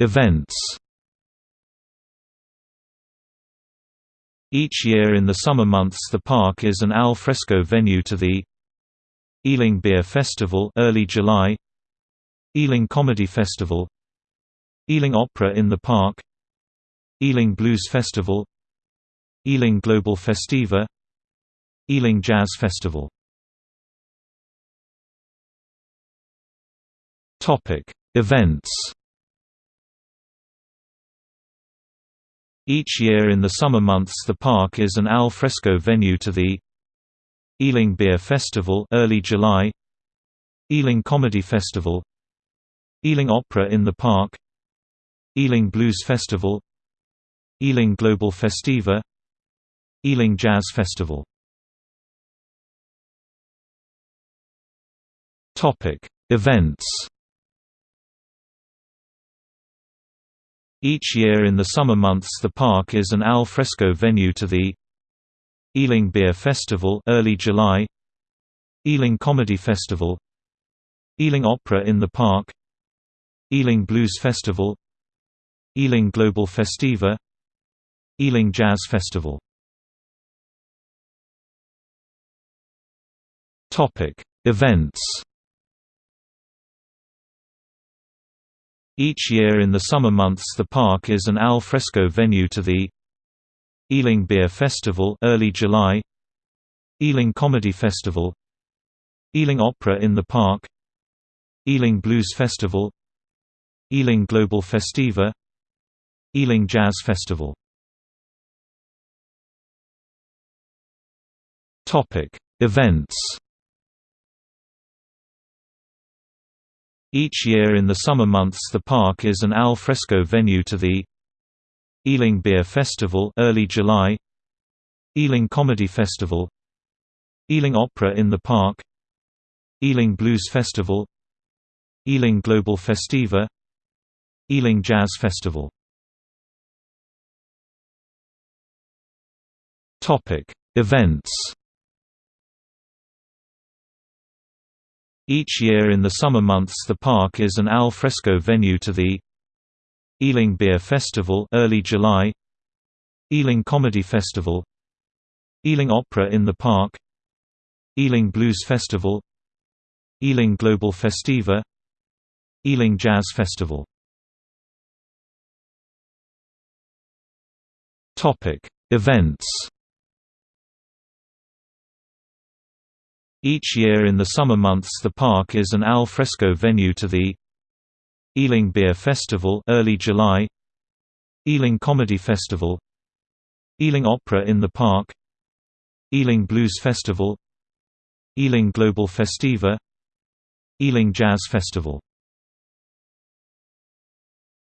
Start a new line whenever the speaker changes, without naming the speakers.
Events Each year in the summer months the park is an al fresco venue to the Ealing Beer Festival early July Ealing Comedy Festival Ealing Opera in the Park Ealing Blues Festival Ealing Global Festiva Ealing Jazz Festival Topic. Events Each year in the summer months the park is an al fresco venue to the Ealing Beer Festival early July Ealing Comedy Festival Ealing Opera in the Park Ealing Blues Festival Ealing Global Festiva Ealing Jazz Festival. Events Each year in the summer months the park is an al fresco venue to the Ealing Beer Festival early July Ealing Comedy Festival Ealing Opera in the Park Ealing Blues Festival Ealing Global Festiva Ealing Jazz Festival Topic Events Each year in the summer months the park is an al fresco venue to the Ealing Beer Festival early July. Ealing Comedy Festival. Ealing Opera in the Park. Ealing Blues Festival. Ealing Global Festiva. Ealing Jazz Festival. Topic Events Each year in the summer months the park is an al fresco venue to the Ealing Beer Festival early July Ealing Comedy Festival Ealing Opera in the Park Ealing Blues Festival Ealing Global Festiva Ealing Jazz Festival Topic Events Each year in the summer months the park is an al fresco venue to the Ealing Beer Festival early July Ealing Comedy Festival Ealing Opera in the Park Ealing Blues Festival Ealing Global Festiva Ealing Jazz Festival. Events Each year in the summer months the park is an al fresco venue to the Ealing Beer Festival early July Ealing Comedy Festival Ealing Opera in the Park Ealing Blues Festival Ealing Global Festiva Ealing Jazz Festival